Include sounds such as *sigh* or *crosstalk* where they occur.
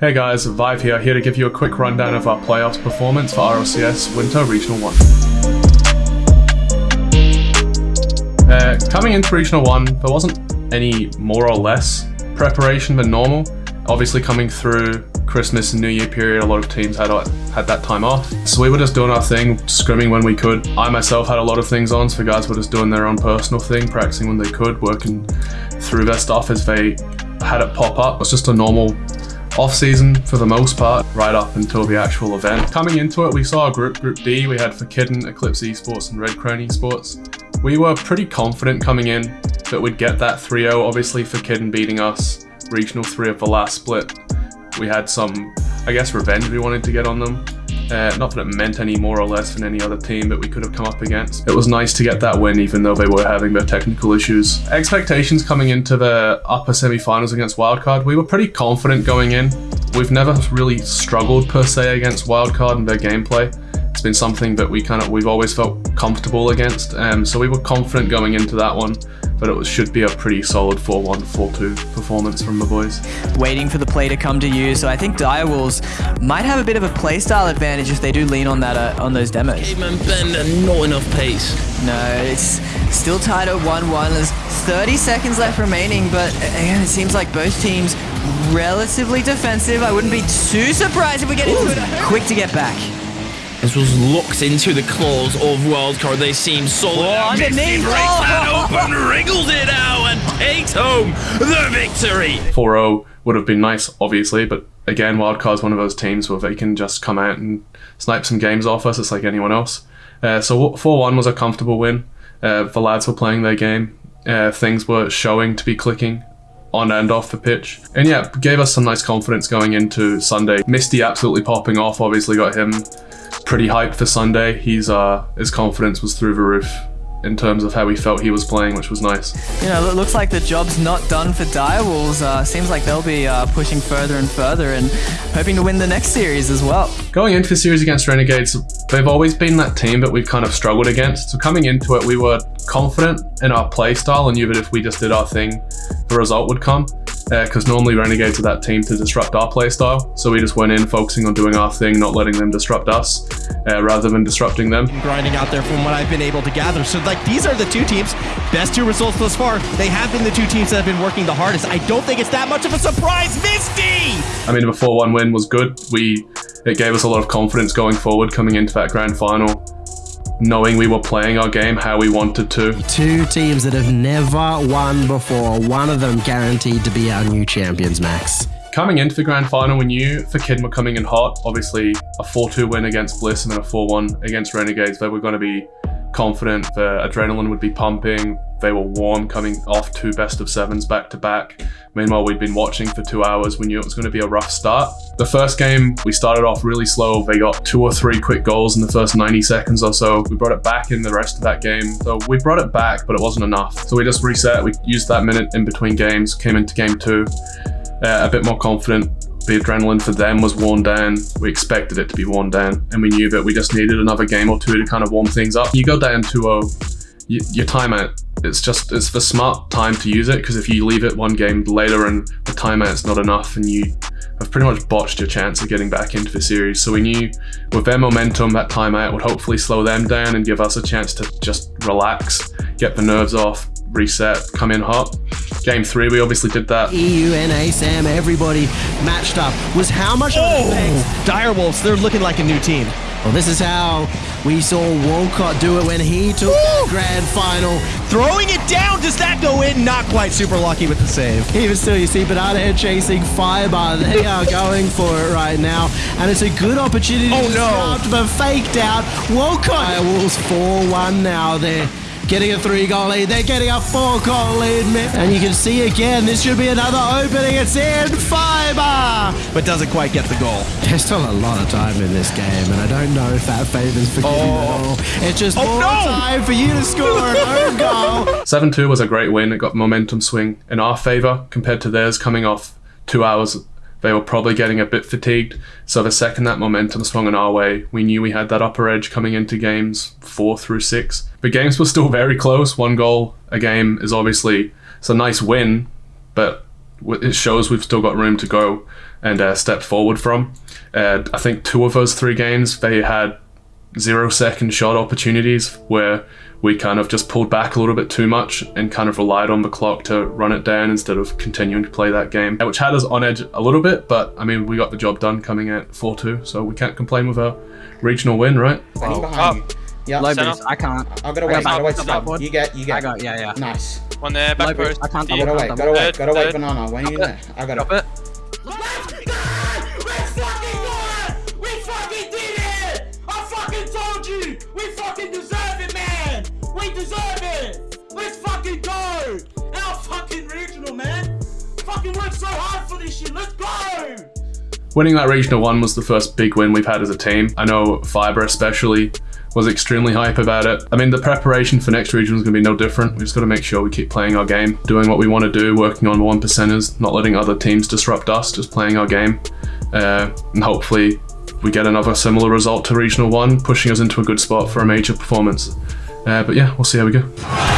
Hey guys, Vive here, here to give you a quick rundown of our playoffs performance for RLCS Winter Regional 1. Uh, coming into Regional 1, there wasn't any more or less preparation than normal. Obviously coming through Christmas and New Year period, a lot of teams had had that time off. So we were just doing our thing, scrimming when we could. I myself had a lot of things on, so guys were just doing their own personal thing, practicing when they could, working through their stuff as they had it pop up. It was just a normal off season for the most part, right up until the actual event. Coming into it, we saw a group, Group D, we had Fakidden, Eclipse Esports and Red Crane Esports. We were pretty confident coming in that we'd get that 3-0, obviously Fakidden beating us, Regional 3 of the last split. We had some, I guess, revenge we wanted to get on them. Uh, not that it meant any more or less than any other team that we could have come up against. It was nice to get that win even though they were having their technical issues. Expectations coming into the upper semi-finals against Wildcard, we were pretty confident going in. We've never really struggled per se against Wildcard and their gameplay. It's been something that we kind of we've always felt comfortable against, um, so we were confident going into that one but it was, should be a pretty solid 4-1, 4-2 performance from the boys. Waiting for the play to come to you, so I think Direwolves might have a bit of a playstyle advantage if they do lean on that uh, on those demos. Caveman Bender, not enough pace. No, it's still tied at 1-1. There's 30 seconds left remaining, but again, it seems like both teams relatively defensive. I wouldn't be too surprised if we get into it. Quick to get back. This was locked into the claws of Wildcard. They seem solid. Oh, underneath. breaks oh. that open, wriggles it out, and takes home the victory. 4-0 would have been nice, obviously, but again, Wildcard's one of those teams where they can just come out and snipe some games off us. It's like anyone else. Uh, so 4-1 was a comfortable win. Uh, the lads were playing their game. Uh, things were showing to be clicking on and off the pitch. And yeah, gave us some nice confidence going into Sunday. Misty absolutely popping off, obviously got him pretty hyped for Sunday. He's uh, his confidence was through the roof in terms of how he felt he was playing, which was nice. You know, it looks like the job's not done for Direwolves. Uh, seems like they'll be uh, pushing further and further and hoping to win the next series as well. Going into the series against Renegades, they've always been that team that we've kind of struggled against. So coming into it, we were confident in our play style and knew that if we just did our thing, the result would come because uh, normally Renegades are that team to disrupt our playstyle. So we just went in focusing on doing our thing, not letting them disrupt us, uh, rather than disrupting them. Grinding out there from what I've been able to gather. So like these are the two teams, best two results thus far. They have been the two teams that have been working the hardest. I don't think it's that much of a surprise. Misty! I mean, the 4-1 win was good. We It gave us a lot of confidence going forward coming into that grand final knowing we were playing our game how we wanted to. Two teams that have never won before, one of them guaranteed to be our new champions, Max. Coming into the grand final, we knew Fakidden were coming in hot. Obviously, a 4-2 win against Bliss and then a 4-1 against Renegades. They were going to be confident. The adrenaline would be pumping. They were warm coming off two best of sevens back to back. Meanwhile, we'd been watching for two hours. We knew it was going to be a rough start. The first game, we started off really slow. They got two or three quick goals in the first 90 seconds or so. We brought it back in the rest of that game. So we brought it back, but it wasn't enough. So we just reset. We used that minute in between games, came into game two, uh, a bit more confident, the adrenaline for them was worn down. We expected it to be worn down, and we knew that we just needed another game or two to kind of warm things up. You go down 2-0, uh, your timeout, it's just, it's the smart time to use it, because if you leave it one game later and the timeout's not enough and you have pretty much botched your chance of getting back into the series. So we knew with their momentum, that timeout would hopefully slow them down and give us a chance to just relax, get the nerves off, reset, come in hot. Game three, we obviously did that. EU, NA, Sam, everybody matched up. Was how much oh, of an Direwolves, they're looking like a new team. Well, this is how we saw Wolcott do it when he took the grand final. Throwing it down, does that go in? Not quite super lucky with the save. Even still, you see Banana Head chasing Fiber. They are going for it right now. And it's a good opportunity oh, to no. disrupt, but faked out. Walcott. Wolves 4-1 now there getting a three goal lead. They're getting a four goal lead. And you can see again, this should be another opening. It's in fiber. But doesn't quite get the goal. There's still a lot of time in this game, and I don't know if that favors for oh. at all. It's just oh, more no. time for you to score an own goal. *laughs* 7 2 was a great win. It got momentum swing in our favor compared to theirs coming off two hours they were probably getting a bit fatigued. So the second that momentum swung in our way, we knew we had that upper edge coming into games four through six. But games were still very close. One goal a game is obviously it's a nice win, but it shows we've still got room to go. and uh, stepped forward from. Uh, I think two of those three games they had zero second shot opportunities where we kind of just pulled back a little bit too much and kind of relied on the clock to run it down instead of continuing to play that game, which had us on edge a little bit, but I mean, we got the job done coming at 4 2, so we can't complain with a regional win, right? Benny's behind. Oh, yeah, Low boost. I can't. I'll go away, I got go away, back- stop. backboard. You get, you get. I got. Yeah, yeah. Nice. One there, back Low boost. post. I can't Deep. Go double away, jump. go away, Dead, go away, dead. banana. When are you there? I got Drop it. it. Deserve it! Let's fucking go! Our fucking regional, man! Fucking worked so hard for this shit, let's go! Winning that regional one was the first big win we've had as a team. I know Fiber especially was extremely hype about it. I mean, the preparation for next region is going to be no different. We just got to make sure we keep playing our game, doing what we want to do, working on one percenters, not letting other teams disrupt us, just playing our game. Uh, and hopefully we get another similar result to regional one, pushing us into a good spot for a major performance. Uh, but yeah, we'll see how we go.